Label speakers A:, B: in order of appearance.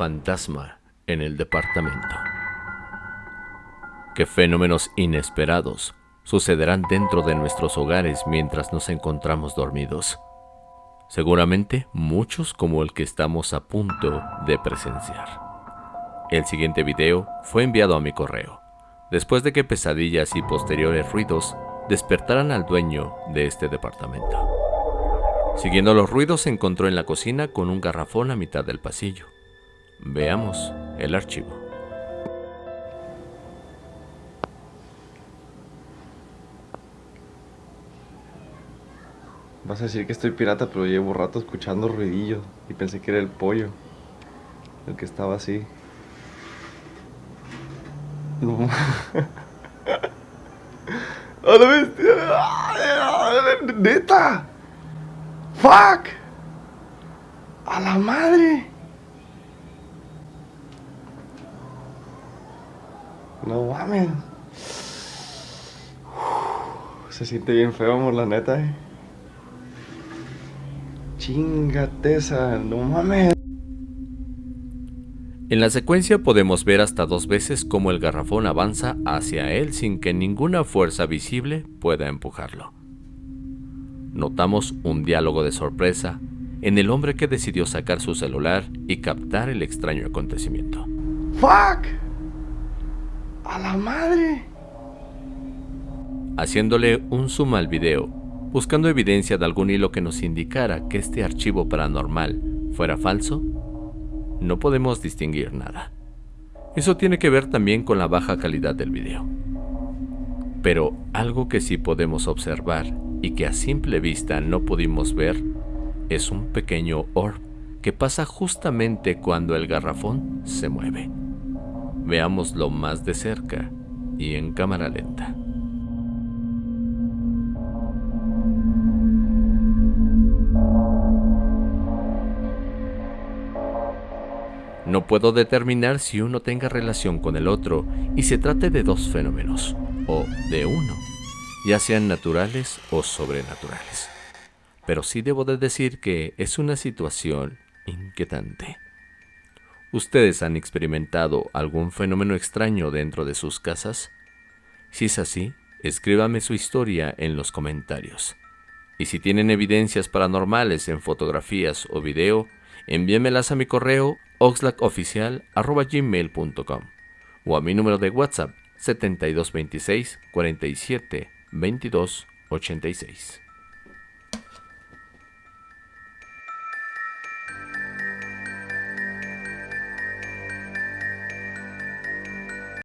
A: fantasma en el departamento. ¿Qué fenómenos inesperados sucederán dentro de nuestros hogares mientras nos encontramos dormidos? Seguramente muchos como el que estamos a punto de presenciar. El siguiente video fue enviado a mi correo, después de que pesadillas y posteriores ruidos despertaran al dueño de este departamento. Siguiendo los ruidos se encontró en la cocina con un garrafón a mitad del pasillo. Veamos el archivo.
B: Vas a decir que estoy pirata, pero llevo rato escuchando ruidillo y pensé que era el pollo. El que estaba así. No. ¡A la bestia! ¡Neta! ¡Fuck! ¡A la madre! No mames. Se siente bien feo, amor, la neta, eh. Chingateza, no mames.
A: En la secuencia podemos ver hasta dos veces cómo el garrafón avanza hacia él sin que ninguna fuerza visible pueda empujarlo. Notamos un diálogo de sorpresa en el hombre que decidió sacar su celular y captar el extraño acontecimiento.
B: ¡Fuck! ¡A la madre!
A: Haciéndole un zoom al video, buscando evidencia de algún hilo que nos indicara que este archivo paranormal fuera falso, no podemos distinguir nada. Eso tiene que ver también con la baja calidad del video. Pero algo que sí podemos observar y que a simple vista no pudimos ver es un pequeño orb que pasa justamente cuando el garrafón se mueve. Veámoslo más de cerca y en cámara lenta. No puedo determinar si uno tenga relación con el otro y se trate de dos fenómenos, o de uno, ya sean naturales o sobrenaturales. Pero sí debo de decir que es una situación inquietante. ¿Ustedes han experimentado algún fenómeno extraño dentro de sus casas? Si es así, escríbame su historia en los comentarios. Y si tienen evidencias paranormales en fotografías o video, envíenmelas a mi correo oxlackoficial.gmail.com o a mi número de WhatsApp 7226 47 22 86.